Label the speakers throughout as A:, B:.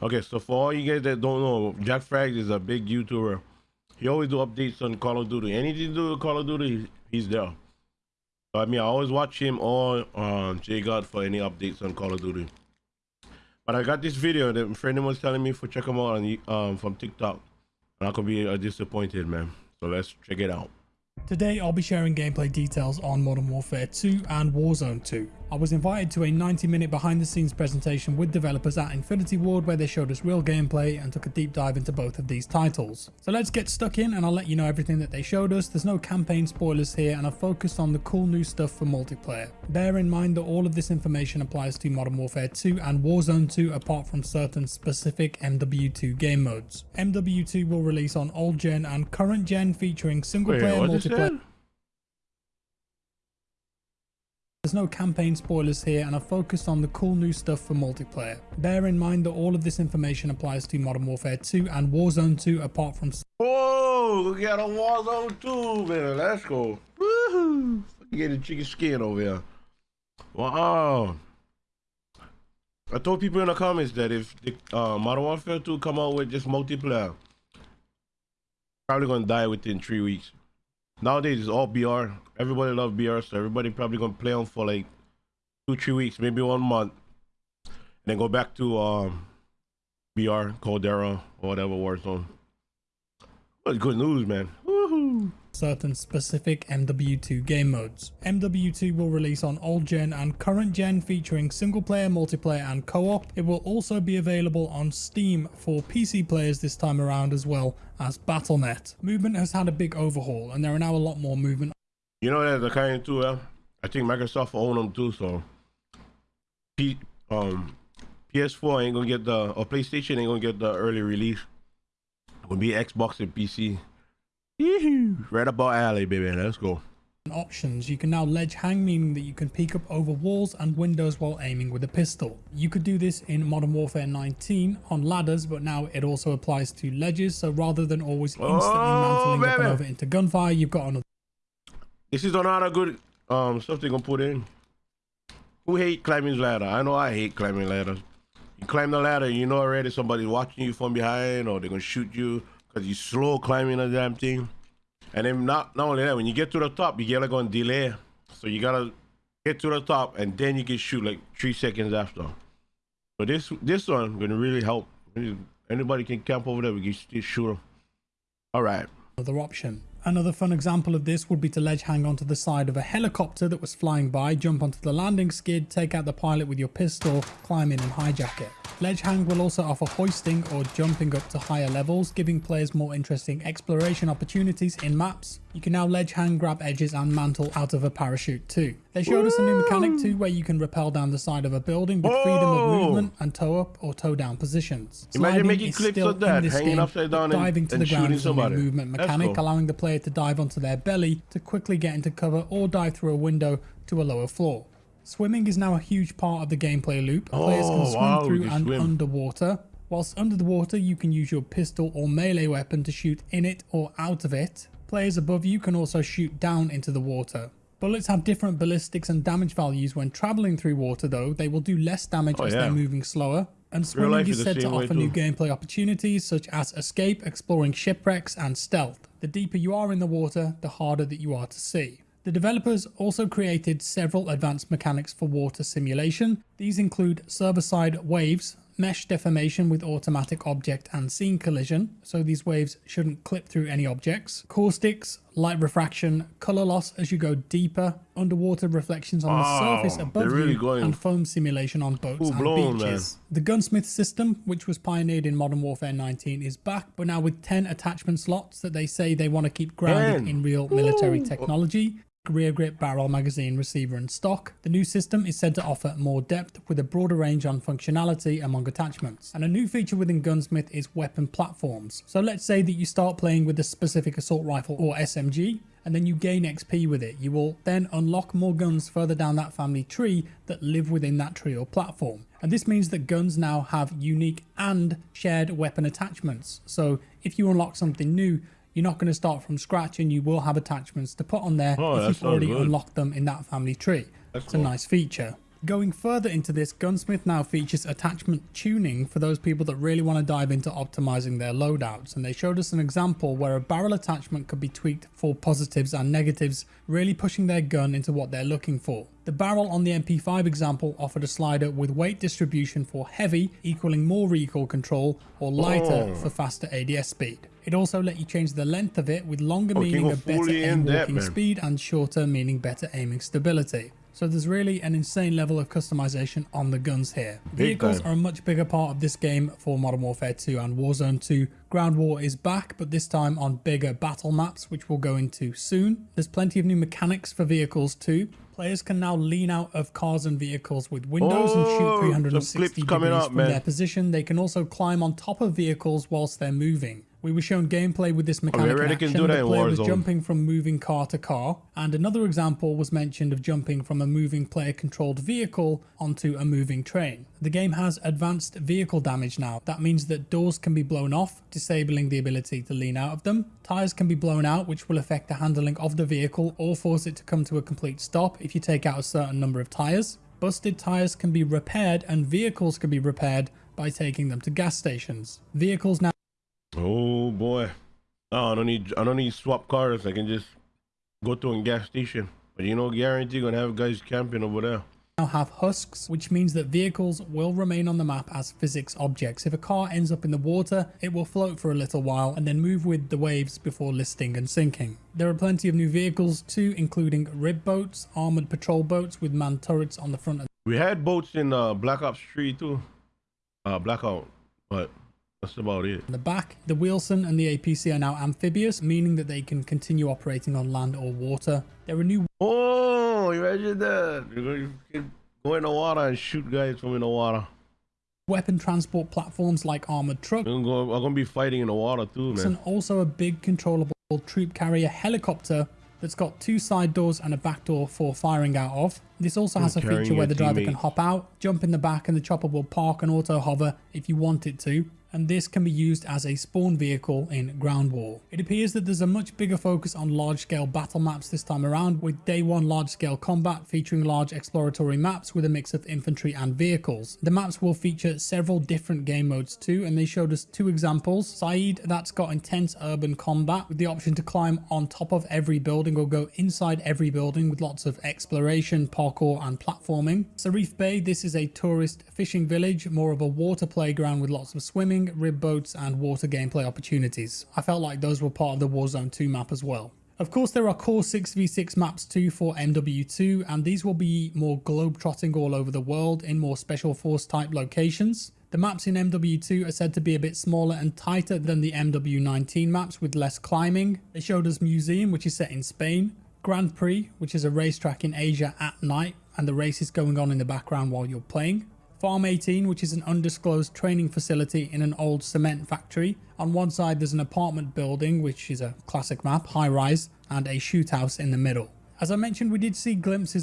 A: Okay, so for all you guys that don't know, Jack Frags is a big YouTuber. He always do updates on Call of Duty. Anything to do with Call of Duty, he's there. I mean, I always watch him or um, J God for any updates on Call of Duty. But I got this video that a friend was telling me for check him out on um, from TikTok. And I could be uh, disappointed, man. So let's check it out.
B: Today I'll be sharing gameplay details on Modern Warfare 2 and Warzone 2. I was invited to a 90 minute behind the scenes presentation with developers at Infinity Ward where they showed us real gameplay and took a deep dive into both of these titles. So let's get stuck in and I'll let you know everything that they showed us. There's no campaign spoilers here and I've focused on the cool new stuff for multiplayer. Bear in mind that all of this information applies to Modern Warfare 2 and Warzone 2 apart from certain specific MW2 game modes. MW2 will release on old gen and current gen featuring single
A: Wait,
B: player multiplayer.
A: that?
B: There's no campaign spoilers here and I've focused on the cool new stuff for multiplayer. Bear in mind that all of this information applies to Modern Warfare 2 and Warzone 2 apart from
A: Oh, we got a Warzone 2, man. Let's go. Woohoo. Get the chicken skin over here. Wow. I told people in the comments that if the uh, Modern Warfare 2 come out with just multiplayer, probably gonna die within three weeks. Nowadays it's all BR. Everybody love BR, so everybody probably gonna play on for like two, three weeks, maybe one month, and then go back to um BR, Caldera, or whatever Warzone. Well, good news, man.
B: Certain specific MW2 game modes. MW2 will release on old gen and current gen featuring single player, multiplayer and co-op. It will also be available on Steam for PC players this time around as well as Battle.net. Movement has had a big overhaul and there are now a lot more movement
A: You know that the kind too. I think Microsoft own them too. So, P, um, PS4 ain't gonna get the or PlayStation ain't gonna get the early release. It will be Xbox and PC. Right up our alley, baby. Let's go.
B: options. You can now ledge hang, meaning that you can peek up over walls and windows while aiming with a pistol. You could do this in Modern Warfare 19 on ladders, but now it also applies to ledges. So rather than always instantly
A: Oh,
B: mantling up and over into gunfire, you've got another
A: This is another good um stuff they gonna put in. Who hate climbing ladder? I know I hate climbing ladders. You climb the ladder, you know already somebody's watching you from behind, or they're gonna shoot you because you slow climbing the damn thing. And then not not only that, when you get to the top, you get like on delay. So you gotta get to the top, and then you can shoot like three seconds after. So this this one gonna really help. Anybody can camp over there. We can shoot them. All right.
B: another option. Another fun example of this would be to ledge hang onto the side of a helicopter that was flying by, jump onto the landing skid, take out the pilot with your pistol, climb in and hijack it. Ledge hang will also offer hoisting or jumping up to higher levels, giving players more interesting exploration opportunities in maps. You can now ledge hang, grab edges and mantle out of a parachute too. They showed us a new mechanic too where you can rappel down the side of a building with freedom of
A: Oh!
B: movement and toe up or toe down positions.
A: Imagine
B: Sliding
A: making
B: is
A: clips of that, hanging
B: game,
A: upside down and-
B: diving to
A: and
B: the ground
A: shooting
B: is a new
A: somebody.
B: movement mechanic,
A: cool.
B: allowing the player to dive onto their belly to quickly get into cover or dive through a window to a lower floor. Swimming is now a huge part of the gameplay loop. Oh, Players can
A: Oh,
B: swim
A: wow,
B: through and
A: swim.
B: underwater. Whilst under the water, you can use your pistol or melee weapon to shoot in it or out of it. Players above you can also shoot down into the water. Bullets have different ballistics and damage values when traveling through water though. They will do less damage
A: Oh,
B: as
A: yeah.
B: they're moving slower. And swimming
A: is
B: said to offer new gameplay opportunities such as escape, exploring shipwrecks and stealth. The deeper you are in the water, the harder that you are to see. The developers also created several advanced mechanics for water simulation. These include server-side waves, mesh deformation with automatic object and scene collision, so these waves shouldn't clip through any objects, caustics, light refraction, color loss as you go deeper, underwater reflections on the surface above
A: really
B: you,
A: going
B: and foam simulation on boats and
A: full-blown,
B: beaches. The gunsmith system, which was pioneered in Modern Warfare 19, is back, but now with 10 attachment slots that they say they want to keep grounded
A: 10.
B: in real military technology. Rear grip, barrel, magazine, receiver, and stock. The new system is said to offer more depth with a broader range on functionality among attachments. And a new feature within Gunsmith is weapon platforms. So let's say that you start playing with a specific assault rifle or SMG, and then you gain XP with it. You will then unlock more guns further down that family tree that live within that tree or platform. And this means that guns now have unique and shared weapon attachments. So if you unlock something new, you're not going to start from scratch and you will have attachments to put on there
A: Oh,
B: if you've already
A: good.
B: unlocked them in that family tree.
A: That's
B: it's
A: cool.
B: a nice feature. Going further into this, Gunsmith now features attachment tuning for those people that really want to dive into optimizing their loadouts. And they showed us an example where a barrel attachment could be tweaked for positives and negatives, really pushing their gun into what they're looking for. The barrel on the MP5 example offered a slider with weight distribution for heavy, equaling more recoil control, or lighter
A: Oh.
B: for faster ADS speed. It also let you change the length of it with longer
A: Oh,
B: meaning a better aim walking speed and shorter meaning better aiming stability. So there's really an insane level of customization on the guns here.
A: Big
B: Vehicles
A: time.
B: are a much bigger part of this game for Modern Warfare 2 and Warzone 2. Ground War is back, but this time on bigger battle maps, which we'll go into soon. There's plenty of new mechanics for vehicles too. Players can now lean out of cars and vehicles with windows and
A: Oh,
B: shoot 360 degrees
A: up,
B: from
A: man.
B: their position. They can also climb on top of vehicles whilst they're moving. We were shown gameplay with this mechanic in action.
A: do that
B: the player was jumping from moving car to car, and another example was mentioned of jumping from a moving player-controlled vehicle onto a moving train. The game has advanced vehicle damage now. That means that doors can be blown off, disabling the ability to lean out of them. Tires can be blown out, which will affect the handling of the vehicle or force it to come to a complete stop if you take out a certain number of tires. Busted tires can be repaired, and vehicles can be repaired by taking them to gas stations. Vehicles now
A: Oh boy. Oh, I don't need I don't need swap cars. I can just go to a gas station. But you know, guarantee gonna have guys camping over there.
B: now have husks, which means that vehicles will remain on the map as physics objects. If a car ends up in the water, it will float for a little while and then move with the waves before listing and sinking. There are plenty of new vehicles too, including rib boats, armored patrol boats with manned turrets on the front
A: We had boats in uh, Black Ops 3 too. Uh, Blackout, but that's about it.
B: In the back. The Wheelson and the APC are now amphibious, meaning that they can continue operating on land or water. There are new
A: Oh, imagine that! You're going you can go in the water and shoot guys from in the water.
B: weapon transport platforms like armored trucks
A: We're gonna, go, we're gonna be fighting in the water too, man.
B: and also a big controllable troop carrier helicopter that's got two side doors and a back door for firing out of. This also has a feature where
A: your
B: the driver can hop out, jump in the back and the chopper will park and auto hover if you want it to. And this can be used as a spawn vehicle in Ground War. It appears that there's a much bigger focus on large scale battle maps this time around with day one large scale combat featuring large exploratory maps with a mix of infantry and vehicles. The maps will feature several different game modes too and they showed us two examples. Sa'id that's got intense urban combat with the option to climb on top of every building or go inside every building with lots of exploration, parkour and platforming. Sarif Bay this is a tourist fishing village, more of a water playground with lots of swimming, rib boats and water gameplay opportunities. I felt like those were part of the Warzone 2 map as well. Of course, there are core 6v6 maps too for MW2, and these will be more globe-trotting all over the world in more special force type locations. The maps in MW2 are said to be a bit smaller and tighter than the MW19 maps with less climbing. They showed us Museum, which is set in Spain, Grand Prix, which is a racetrack in Asia at night, and the race is going on in the background while you're playing. Farm 18, which is an undisclosed training facility in an old cement factory. On one side, there's an apartment building, which is a classic map, high rise, and a shoot house in the middle. As I mentioned, we did see glimpses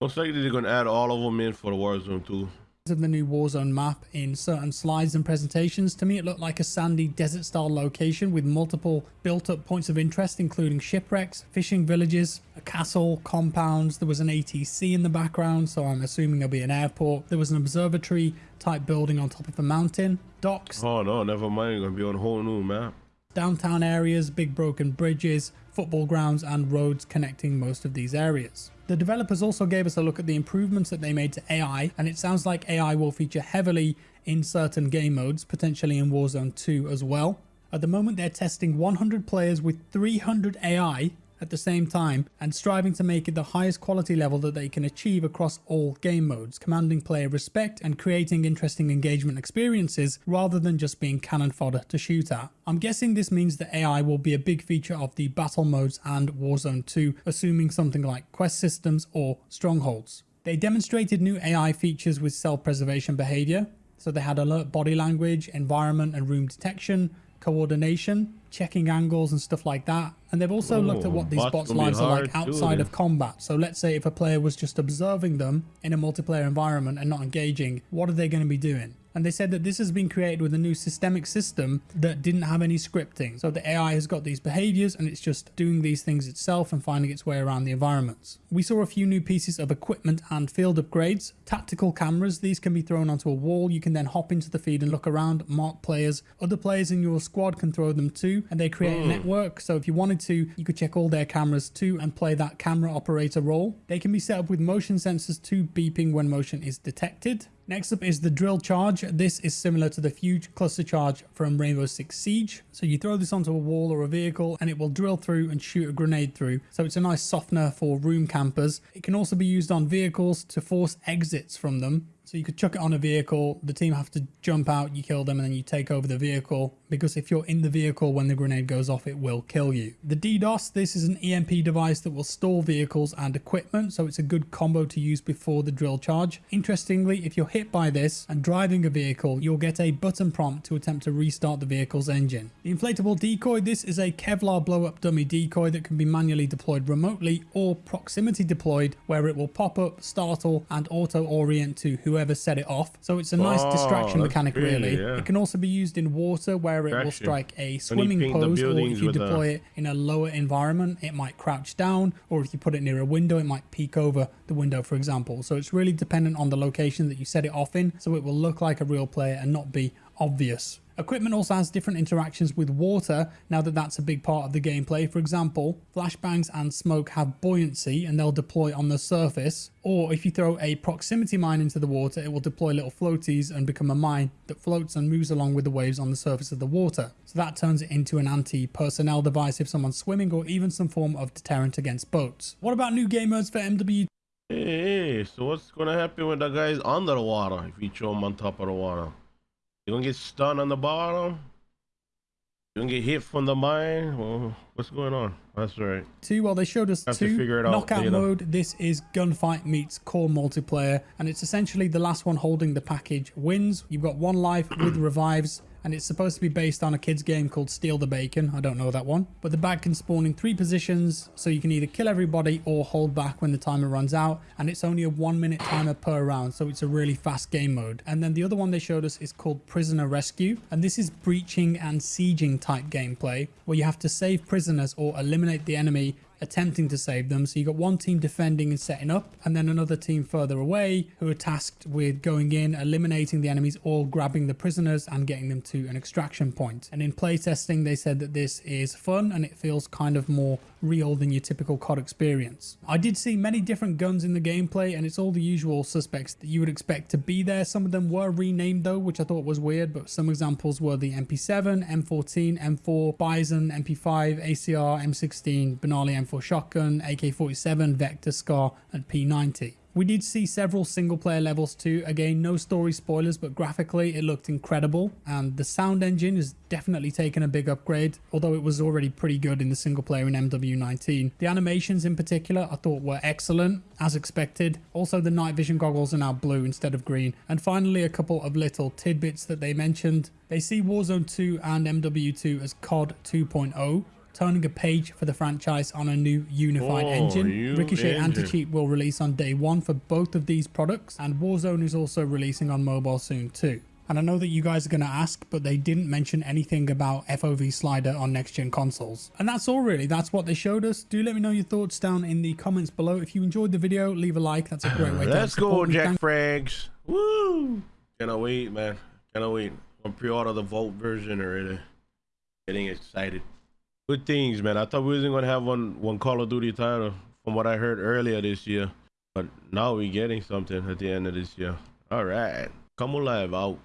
A: Looks like they're gonna add all of them in for the Warzone too.
B: Of the new Warzone map in certain slides and presentations. To me, it looked like a sandy desert style location with multiple built up points of interest, including shipwrecks, fishing villages, a castle, compounds. There was an ATC in the background, so I'm assuming there'll be an airport. There was an observatory type building on top of a mountain, docks,
A: Oh no, never mind. Gonna be on a whole new map.
B: downtown areas, big broken bridges, football grounds, and roads connecting most of these areas. The developers also gave us a look at the improvements that they made to AI, and it sounds like AI will feature heavily in certain game modes, potentially in Warzone 2 as well. At the moment, they're testing 100 players with 300 AI at the same time and striving to make it the highest quality level that they can achieve across all game modes, commanding player respect and creating interesting engagement experiences rather than just being cannon fodder to shoot at. I'm guessing this means that AI will be a big feature of the battle modes and Warzone 2, assuming something like quest systems or strongholds. They demonstrated new AI features with self-preservation behavior, so they had alert body language, environment and room detection, coordination, checking angles and stuff like that. And they've also looked at oh, what these
A: bots
B: bots'
A: gonna be
B: lives are like
A: too,
B: outside of combat. So let's say if a player was just observing them in a multiplayer environment and not engaging, what are they going to be doing? And they said that this has been created with a new systemic system that didn't have any scripting. So the AI has got these behaviors and it's just doing these things itself and finding its way around the environments. We saw a few new pieces of equipment and field upgrades. Tactical cameras, these can be thrown onto a wall. You can then hop into the feed and look around, mark players. Other players in your squad can throw them too and they create a hmm. network. So if you wanted to, you could check all their cameras too and play that camera operator role. They can be set up with motion sensors too, beeping when motion is detected. Next up is the drill charge. This is similar to the huge cluster charge from Rainbow Six Siege. So you throw this onto a wall or a vehicle and it will drill through and shoot a grenade through. So it's a nice softener for room campers. It can also be used on vehicles to force exits from them. So you could chuck it on a vehicle, the team have to jump out, you kill them, and then you take over the vehicle. Because if you're in the vehicle when the grenade goes off, it will kill you. The DDoS, this is an EMP device that will stall vehicles and equipment, so it's a good combo to use before the drill charge. Interestingly, if you're hit by this and driving a vehicle, you'll get a button prompt to attempt to restart the vehicle's engine. The inflatable decoy, this is a Kevlar blow up dummy decoy that can be manually deployed remotely or proximity deployed where it will pop up, startle, and auto orient to whoever set it off. So it's a nice
A: Oh,
B: distraction mechanic,
A: really,
B: really.
A: yeah.
B: It can also be used in water where it will strike a swimming pose, or if you
A: a-
B: deploy it in a lower environment, it might crouch down, or if you put it near a window, it might peek over the window, for example. So it's really dependent on the location that you set it off in, so it will look like a real player and not be obvious. Equipment also has different interactions with water now that that's a big part of the gameplay. For example, flashbangs and smoke have buoyancy and they'll deploy on the surface. Or if you throw a proximity mine into the water, it will deploy little floaties and become a mine that floats and moves along with the waves on the surface of the water. So that turns it into an anti-personnel device if someone's swimming or even some form of deterrent against boats. What about new game modes for MW
A: Hey, so what's gonna happen when the guy's under the water if you throw him on top of the water? You gonna get stunned on the bottom? You gonna get hit from the mine? Well, what's going on? That's right.
B: two well they showed us
A: Have
B: two
A: figure it out
B: knockout
A: later.
B: mode this is gunfight meets core multiplayer and it's essentially the last one holding the package wins you've got one life with revives and it's supposed to be based on a kids game called steal the bacon. I don't know that one. But the bag can spawn in three positions so you can either kill everybody or hold back when the timer runs out. And it's only a one minute timer per round so it's a really fast game mode. And then the other one they showed us is called prisoner rescue. And this is breaching and sieging type gameplay where you have to save prisoners or eliminate the enemy attempting to save them. So you got one team defending and setting up, and then another team further away who are tasked with going in, eliminating the enemies, or grabbing the prisoners and getting them to an extraction point. And in playtesting, they said that this is fun and it feels kind of more real than your typical COD experience. I did see many different guns in the gameplay, and it's all the usual suspects that you would expect to be there. Some of them were renamed though, which I thought was weird, but some examples were the MP7, M14, M4, Bison, MP5, ACR, M16, Benelli M4 shotgun, AK-47, Vector, Scar, and P90. We did see several single player levels too. Again, no story spoilers, but graphically it looked incredible. And the sound engine has definitely taken a big upgrade, although it was already pretty good in the single player in MW19. The animations in particular I thought were excellent, as expected. Also, the night vision goggles are now blue instead of green. And finally, a couple of little tidbits that they mentioned. They see Warzone 2 and MW2 as COD 2.0 turning a page for the franchise on a new unified
A: Oh,
B: engine.
A: new
B: Ricochet
A: engine.
B: Anti-Cheat will release on day one for both of these products, and Warzone is also releasing on mobile soon too. And I know that you guys are going to ask, but they didn't mention anything about FOV slider on next-gen consoles. And that's all really. That's what they showed us. Do let me know your thoughts down in the comments below. If you enjoyed the video, leave a like. That's a great way to help
A: Let's go,
B: support me.
A: Jack
B: Thank-
A: Frags. Woo! Cannot wait, man. Cannot wait. I'm pre-order the Vault version already. Getting excited. Good things, man. I thought we wasn't gonna have one one Call of Duty title from what I heard earlier this year, but now we're getting something at the end of this year. All right, come alive out.